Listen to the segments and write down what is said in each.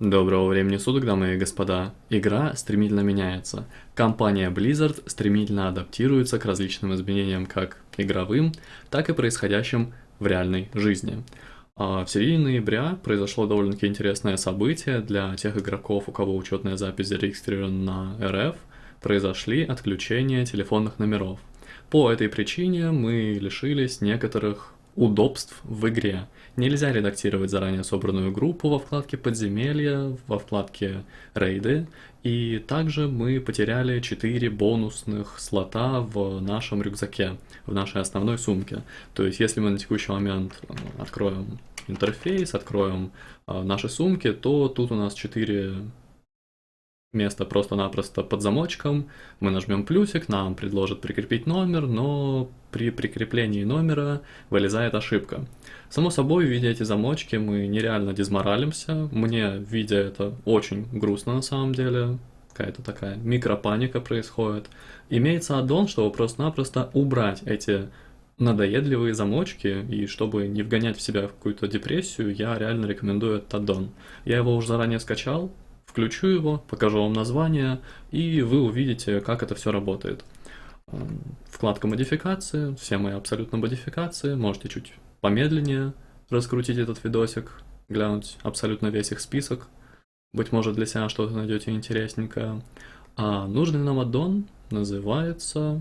Доброго времени суток, дамы и господа. Игра стремительно меняется. Компания Blizzard стремительно адаптируется к различным изменениям как игровым, так и происходящим в реальной жизни. А в середине ноября произошло довольно-таки интересное событие для тех игроков, у кого учетная запись зарегистрирована на РФ, произошли отключения телефонных номеров. По этой причине мы лишились некоторых удобств в игре. Нельзя редактировать заранее собранную группу во вкладке «Подземелья», во вкладке «Рейды», и также мы потеряли 4 бонусных слота в нашем рюкзаке, в нашей основной сумке. То есть, если мы на текущий момент э, откроем интерфейс, откроем э, наши сумки, то тут у нас 4 место просто-напросто под замочком, мы нажмем плюсик, нам предложат прикрепить номер, но при прикреплении номера вылезает ошибка. Само собой, видя эти замочки, мы нереально дезморалимся, мне, видя это, очень грустно на самом деле, какая-то такая микропаника происходит. Имеется аддон, чтобы просто-напросто убрать эти надоедливые замочки, и чтобы не вгонять в себя в какую-то депрессию, я реально рекомендую этот аддон. Я его уже заранее скачал, Включу его, покажу вам название, и вы увидите, как это все работает. Эм, вкладка модификации, все мои абсолютно модификации, можете чуть помедленнее раскрутить этот видосик, глянуть абсолютно весь их список. Быть может для себя что-то найдете интересненькое. А нужный нам аддон называется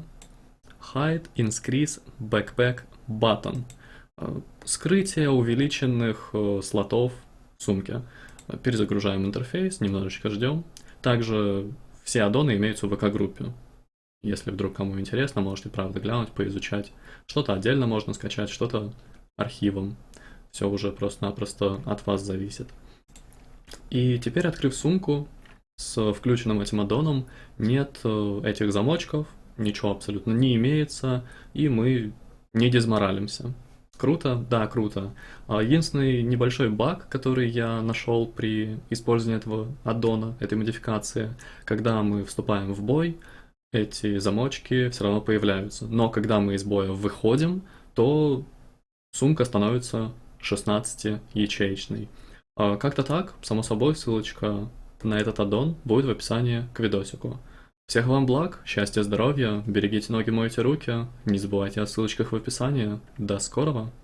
Hide Increase Backpack Button. Э, скрытие увеличенных э, слотов в сумке. Перезагружаем интерфейс, немножечко ждем. Также все аддоны имеются в ВК-группе. Если вдруг кому интересно, можете правда глянуть, поизучать. Что-то отдельно можно скачать, что-то архивом. Все уже просто-напросто от вас зависит. И теперь, открыв сумку с включенным этим аддоном, нет э, этих замочков, ничего абсолютно не имеется, и мы не дезморалимся. Круто? Да, круто. А, единственный небольшой баг, который я нашел при использовании этого аддона, этой модификации, когда мы вступаем в бой, эти замочки все равно появляются. Но когда мы из боя выходим, то сумка становится 16-ячеечной. А, как-то так, само собой, ссылочка на этот аддон будет в описании к видосику. Всех вам благ, счастья, здоровья, берегите ноги, мойте руки, не забывайте о ссылочках в описании. До скорого!